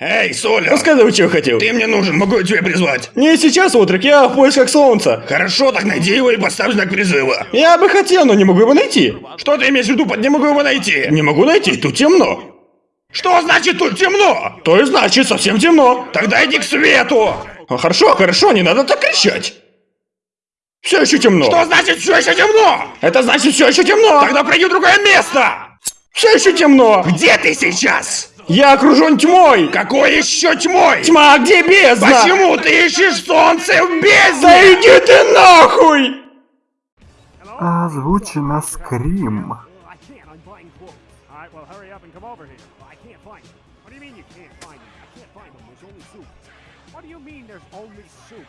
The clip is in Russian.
Эй, Соля! Рассказывай, что хотел. Ты мне нужен, могу я тебя призвать? Не сейчас, отрок, я в поисках солнца. Хорошо, так найди его и поставь знак призыва. Я бы хотел, но не могу его найти. Что ты имеешь в виду под «не могу его найти»? Не могу найти, тут темно. Что значит тут темно? То и значит, совсем темно. Тогда иди к свету! А, хорошо, хорошо, не надо так кричать. Все еще темно. Что значит все еще темно? Это значит все еще темно. Тогда пройди в другое место! Все еще темно. Где ты сейчас? Я окружен тьмой. Какой еще тьмой? Тьма, а где бездна? Почему ты ищешь солнце в бездне? Да иди ты нахуй! Озвучено Скрим. What do you mean there's only soup?